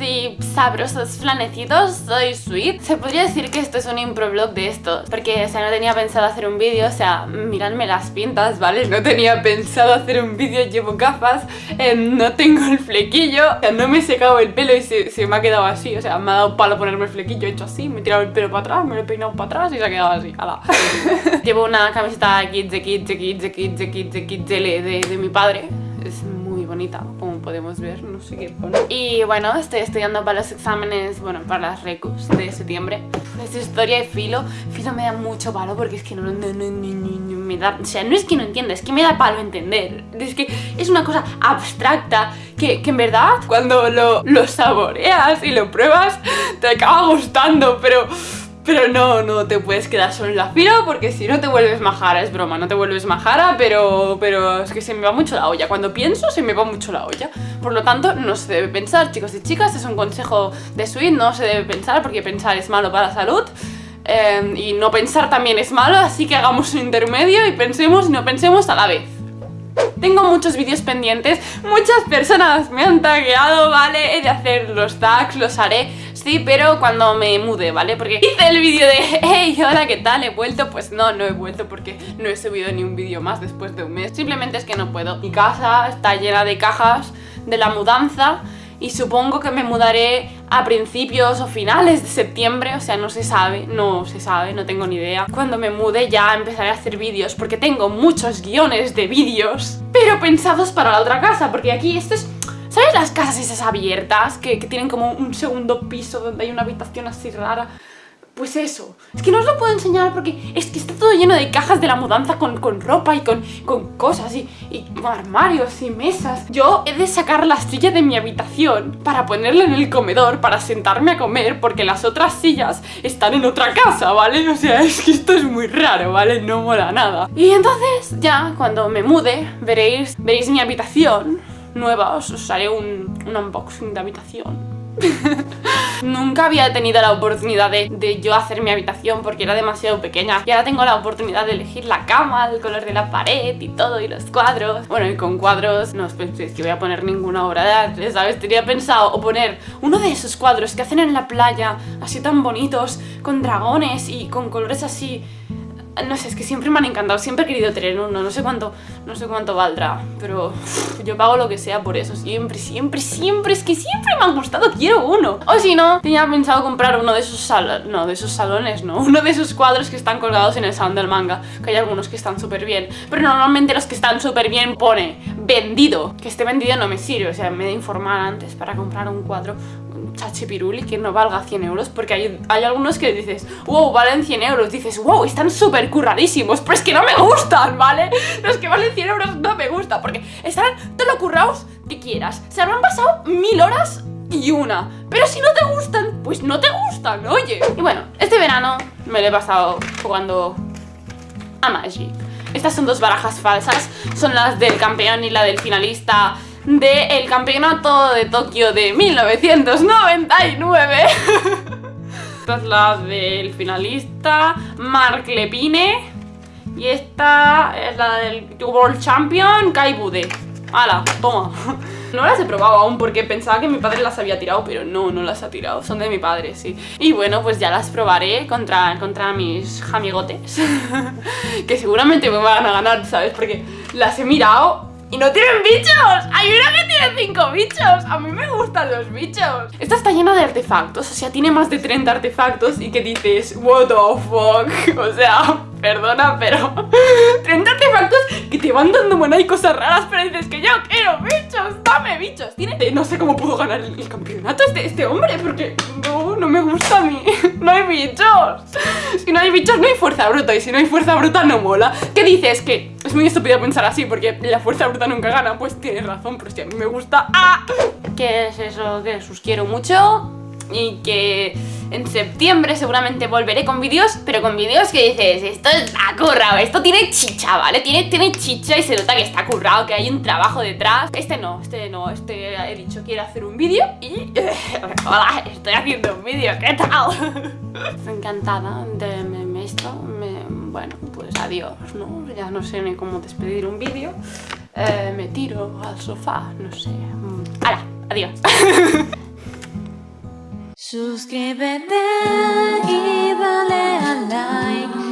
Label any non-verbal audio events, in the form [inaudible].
y sabrosos flanecitos, soy Sweet Se podría decir que esto es un improblog de estos Porque, o sea, no tenía pensado hacer un vídeo, o sea, miradme las pintas, ¿vale? No tenía pensado hacer un vídeo, llevo gafas, eh, no tengo el flequillo O sea, no me he secado el pelo y se, me ha quedado así O sea, me ha dado palo ponerme el flequillo, he hecho así, me he tirado el pelo para atrás, me lo he peinado para atrás y se ha quedado así, ala [laughs] Llevo una camiseta Kids de Kids de Kids de Kids de Kids de Kids de, de mi padre Es como podemos ver, no sé qué pone. Y bueno, estoy estudiando para los exámenes, bueno, para las recus de septiembre. Es historia y filo. Filo me da mucho palo porque es que no, no, no, no, me da... O sea, no es que no entienda, es que me da palo entender. Es que es una cosa abstracta que, que en verdad cuando lo, lo saboreas y lo pruebas te acaba gustando, pero pero no, no te puedes quedar solo en la fila porque si no te vuelves majara, es broma, no te vuelves majara, pero, pero es que se me va mucho la olla. Cuando pienso se me va mucho la olla. Por lo tanto, no se debe pensar, chicos y chicas, es un consejo de Sweet, no se debe pensar porque pensar es malo para la salud. Eh, y no pensar también es malo, así que hagamos un intermedio y pensemos y no pensemos a la vez. Tengo muchos vídeos pendientes, muchas personas me han tagueado, ¿vale? He de hacer los tags, los haré, sí, pero cuando me mude, ¿vale? Porque hice el vídeo de hey, hola, ¿qué tal? ¿He vuelto? Pues no, no he vuelto porque no he subido ni un vídeo más después de un mes Simplemente es que no puedo Mi casa está llena de cajas de la mudanza y supongo que me mudaré a principios o finales de septiembre, o sea, no se sabe, no se sabe, no tengo ni idea. Cuando me mude ya empezaré a hacer vídeos, porque tengo muchos guiones de vídeos, pero pensados para la otra casa, porque aquí esto es... ¿Sabes las casas esas abiertas que, que tienen como un segundo piso donde hay una habitación así rara? Pues eso, es que no os lo puedo enseñar porque es que está todo lleno de cajas de la mudanza con, ropa y con, con cosas y, y, armarios y mesas Yo he de sacar la silla de mi habitación para ponerla en el comedor para sentarme a comer porque las otras sillas están en otra casa, ¿vale? O sea, es que esto es muy raro, ¿vale? No mola nada Y entonces ya cuando me mude veréis, veréis mi habitación nueva, os, haré un, un unboxing de habitación. [laughs] Nunca había tenido la oportunidad de, yo hacer mi habitación porque era demasiado pequeña. Y ahora tengo la oportunidad de elegir la cama, el color de la pared y todo y los cuadros. Bueno y con cuadros no os penséis que voy a poner ninguna obra de arte ¿sabes? tenía pensado o poner uno de esos cuadros que hacen en la playa así tan bonitos con dragones y con colores así no sé, es que siempre me han encantado, siempre he querido tener uno, no sé cuánto, no sé cuánto valdrá, pero yo pago lo que sea por eso, siempre, siempre, siempre, es que siempre me han gustado, quiero uno. O si no, tenía pensado comprar uno de esos salones, no, de esos salones, no, uno de esos cuadros que están colgados en el salón del manga, que hay algunos que están súper bien, pero normalmente los que están súper bien pone vendido, que esté vendido no me sirve, o sea, me he de informar antes para comprar un cuadro chachipiruli que no valga 100 euros porque hay, hay algunos que dices, wow, valen 100 euros, dices, wow, están súper curradísimos, pero es que no me gustan, ¿vale? Los que valen 100 euros no me gustan porque están todo lo currados que quieras, se han pasado mil horas y una, pero si no te gustan, pues no te gustan, oye. Y bueno, este verano me lo he pasado jugando a Magic. Estas son dos barajas falsas, son las del campeón y la del finalista del campeonato de Tokio de 1999 [laughs] Esta es la del finalista Mark Lepine Y esta es la del World Champion Kai Bude ¡Hala! Toma [laughs] no las he probado aún porque pensaba que mi padre las había tirado, pero no, no las ha tirado, son de mi padre, sí. Y bueno, pues ya las probaré contra, contra mis amigotes, [laughs] que seguramente me van a ganar, ¿sabes? Porque las he mirado ¡Y no tienen bichos! ¡Hay una que tiene cinco bichos! A mí me gustan los bichos Esta está llena de artefactos, o sea, tiene más de 30 artefactos Y que dices, what the fuck [laughs] O sea, perdona, pero [laughs] 30 artefactos que te van dando buenas y cosas raras Pero dices que yo quiero bichos, dame bichos Tiene... No sé cómo puedo ganar el, campeonato este, este hombre Porque no, no me gusta a mí [laughs] No hay bichos Si no hay bichos no hay fuerza bruta Y si no hay fuerza bruta no mola ¿Qué dices? Que es muy estúpido pensar así Porque la fuerza bruta nunca gana Pues tienes razón, pero si a mí me gusta ¡Ah! ¿Qué es eso? Que os quiero mucho y que en septiembre seguramente volveré con vídeos, pero con vídeos que dices, esto está currado, esto tiene chicha, ¿vale? Tiene, tiene chicha y se nota que está currado, que hay un trabajo detrás. Este no, este no, este he dicho quiero hacer un vídeo y... [laughs] hola, estoy haciendo un vídeo, ¿qué tal? Estoy encantada de esto, bueno, pues adiós, ¿no? Ya no sé ni cómo despedir un vídeo. Eh, me tiro al sofá, no sé. ¡Hala! Adiós. [laughs] Suscríbete y dale a like